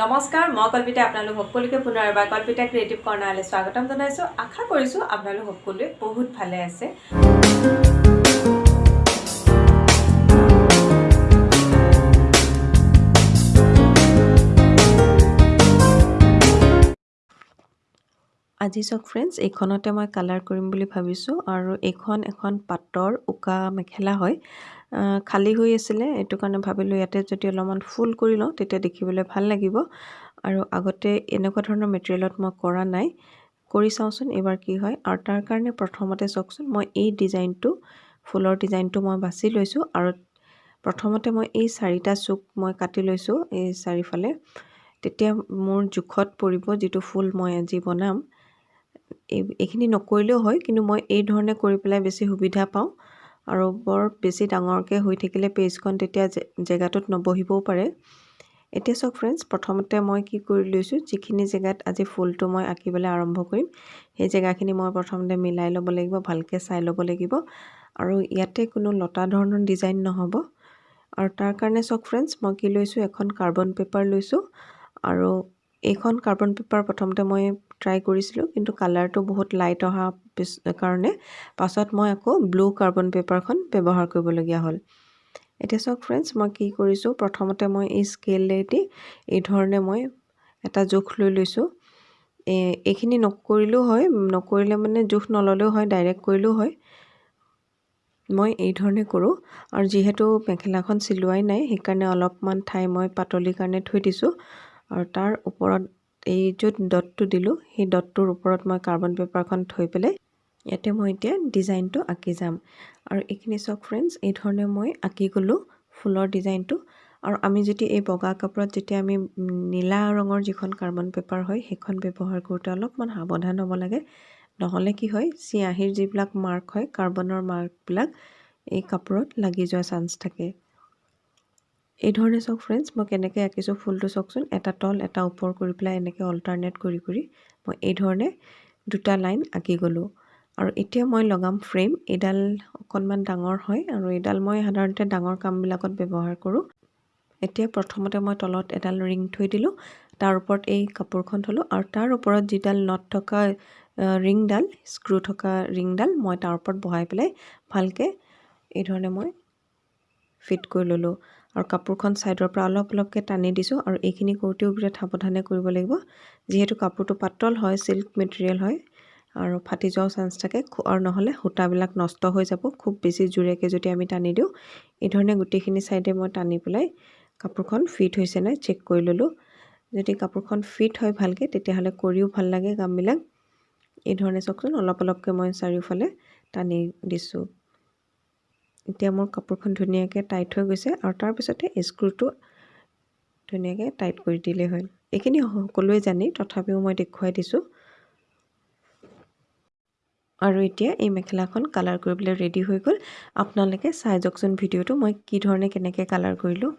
নমস্কাৰ মই কল্পিতা আপোনালোক সকলোকে পুনৰ এবাৰ কল্পিতা ক্ৰিয়েটিভ কৰ্ণাৰলৈ স্বাগতম জনাইছোঁ। আশা কৰিছোঁ আপোনালোক সকলোৱে বহুত ভালে আছে। আজি চাওক ফ্ৰেণ্ডছ এইখনতে মই কালাৰ কৰিম বুলি ভাবিছোঁ আৰু এইখন এখন পাটৰ উকা মেখেলা হয়। খালী হৈ আছিলে এইটো কাৰণে ভাবিলোঁ ইয়াতে যদি অলপমান ফুল কৰি লওঁ তেতিয়া দেখিবলৈ ভাল লাগিব। আৰু আগতে এনেকুৱা ধৰণৰ মেটেৰিয়েলত মই কৰা নাই। কৰি চাওঁচোন এইবাৰ কি হয়। আৰু তাৰ কাৰণে প্ৰথমতে চাওকচোন মই এই ডিজাইনটো ফুলৰ ডিজাইনটো মই বাছি লৈছোঁ। আৰু প্ৰথমতে মই এই চাৰিটা চুক মই কাটি লৈছোঁ এই চাৰিওফালে। তেতিয়া মোৰ জোখত পৰিব যিটো ফুল মই আজি বনাম। এই এইখিনি নকৰিলেও হয় কিন্তু মই এই ধৰণে কৰি পেলাই বেছি সুবিধা পাওঁ। আৰু বৰ বেছি ডাঙৰকৈ হৈ থাকিলে পেজখন তেতিয়া জেগাটোত নবহিবও পাৰে। এতিয়া চাওক ফ্ৰেণ্ডছ প্ৰথমতে মই কি কৰি লৈছোঁ যিখিনি জেগাত আজি ফুলটো মই আঁকিবলৈ আৰম্ভ কৰিম সেই জেগাখিনি মই প্ৰথমতে মিলাই ল'ব লাগিব ভালকৈ চাই ল'ব লাগিব। আৰু ইয়াতে কোনো লতা ধৰণৰ ডিজাইন নহ'ব। আৰু তাৰ কাৰণে চাওক ফ্ৰেণ্ডছ মই কি লৈছোঁ এখন কাৰ্বন পেপাৰ লৈছোঁ। আৰু এইখন কাৰ্বন পেপাৰ প্ৰথমতে মই ট্ৰাই কৰিছিলোঁ কিন্তু কালাৰটো বহুত লাইট অহা পিছ কাৰণে পাছত মই আকৌ ব্লু কাৰ্বন পেপাৰখন ব্যৱহাৰ কৰিবলগীয়া হ'ল। এতিয়া চাওক ফ্ৰেণ্ডছ মই কি কৰিছোঁ প্ৰথমতে মই এই স্কেলেদি এই ধৰণে মই এটা জোখ লৈ লৈছোঁ। এইখিনি নকৰিলেও হয় নকৰিলে মানে জোখ নল'লেও হয় ডাইৰেক্ট কৰিলেও হয়। মই এই ধৰণে কৰোঁ আৰু যিহেতু মেখেলাখন চিলোৱাই নাই সেইকাৰণে অলপমান ঠাই মই পাতলিৰ কাৰণে থৈ দিছোঁ। আৰু তাৰ ওপৰত এই য'ত ডটটো দিলোঁ সেই ডটটোৰ ওপৰত মই কাৰ্বন পেপাৰখন থৈ পেলাই ইয়াতে মই এতিয়া ডিজাইনটো আঁকি যাম। আৰু এইখিনি চাওক ফ্ৰেণ্ডছ এই ধৰণে মই আঁকি গ'লোঁ ফুলৰ ডিজাইনটো। আৰু আমি যেতিয়া এই বগা কাপোৰত যেতিয়া আমি নীলা ৰঙৰ যিখন কাৰ্বন পেপাৰ হয় সেইখন ব্যৱহাৰ কৰোঁতে অলপমান সাৱধান হ'ব লাগে। নহ'লে কি হয় চিয়াঁহীৰ যিবিলাক মাৰ্ক হয় কাৰ্বনৰ মাৰ্কবিলাক এই কাপোৰত লাগি যোৱা চান্স থাকে। এই ধৰণে চাওক ফ্ৰেণ্ডছ মই কেনেকৈ আঁকিছোঁ ফুলটো চাওকচোন। এটা তল এটা ওপৰ কৰি পেলাই এনেকৈ অল্টাৰনেট কৰি কৰি মই এই ধৰণে দুটা লাইন আঁকি গ'লোঁ। আৰু এতিয়া মই লগাম ফ্ৰেম এইডাল অকণমান ডাঙৰ হয় আৰু এইডাল মই সাধাৰণতে ডাঙৰ কামবিলাকত ব্যৱহাৰ কৰোঁ। এতিয়া প্ৰথমতে মই তলত এডাল ৰিং থৈ দিলোঁ তাৰ ওপৰত এই কাপোৰখন থলোঁ আৰু তাৰ ওপৰত যিডাল নট থকা ৰিংডাল স্ক্ৰু থকা ৰিংডাল মই তাৰ ওপৰত বহাই পেলাই ভালকৈ এই ধৰণে মই ফিট কৰি ল'লোঁ। আৰু কাপোৰখন ছাইডৰ পৰা অলপ অলপকৈ টানি দিছোঁ আৰু এইখিনি কৰোঁতেও বিৰাট সাৱধানে কৰিব লাগিব। যিহেতু কাপোৰটো পাতল হয় চিল্ক মেটেৰিয়েল হয় আৰু ফাটি যোৱাও চান্স থাকে আৰু নহ'লে সূতাবিলাক নষ্ট হৈ যাব। খুব বেছি জোৰেকৈ যদি আমি টানি দিওঁ এই ধৰণে গোটেইখিনি ছাইডে মই টানি পেলাই কাপোৰখন ফিট হৈছে নাই চেক কৰি ল'লোঁ। যদি কাপোৰখন ফিট হয় ভালকৈ তেতিয়াহ'লে কৰিও ভাল লাগে কামবিলাক এই ধৰণে চাওকচোন অলপ অলপকৈ মই চাৰিওফালে টানি দিছোঁ। এতিয়া মোৰ কাপোৰখন ধুনীয়াকৈ টাইট হৈ গৈছে আৰু তাৰপিছতে স্ক্ৰুটো ধুনীয়াকৈ টাইট কৰি দিলেই হ'ল। এইখিনি সকলোৱে জানি তথাপিও মই দেখুৱাই দিছোঁ। আৰু এতিয়া এই মেখেলাখন কালাৰ কৰিবলৈ ৰেডি হৈ গ'ল। আপোনালোকে চাই যাওকচোন ভিডিঅ'টো মই কি ধৰণে কেনেকৈ কালাৰ কৰিলোঁ।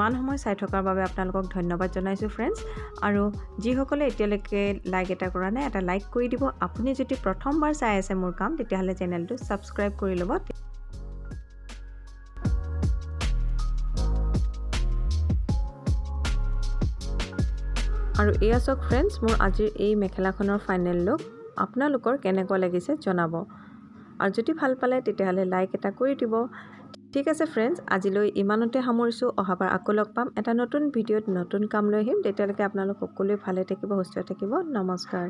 ইমান সময় চাই থকাৰ বাবে আপোনালোকক ধন্যবাদ জনাইছোঁ ফ্ৰেণ্ডছ আৰু যিসকলে এতিয়ালৈকে লাইক এটা কৰা নাই এটা লাইক কৰি দিব। আপুনি যদি প্ৰথমবাৰ চাই আছে মোৰ কাম তেতিয়াহ'লে চেনেলটো ছাবস্ক্ৰাইব কৰি ল'ব। আৰু এয়া চাওক ফ্ৰেণ্ডছ মোৰ আজিৰ এই মেখেলাখনৰ ফাইনেল লুক আপোনালোকৰ কেনেকুৱা লাগিছে জনাব। আৰু যদি ভাল পালে তেতিয়াহ'লে লাইক এটা কৰি দিব। ঠিক আছে ফ্ৰেণ্ডছ আজিলৈ ইমানতে সামৰিছোঁ। অহাবাৰ আকৌ লগ পাম। এটা নতুন ভিডিঅ'ত নতুন কাম লৈ আহিম। তেতিয়ালৈকে আপোনালোক সকলোৱে ভালে থাকিব সুস্থ থাকিব। নমস্কাৰ।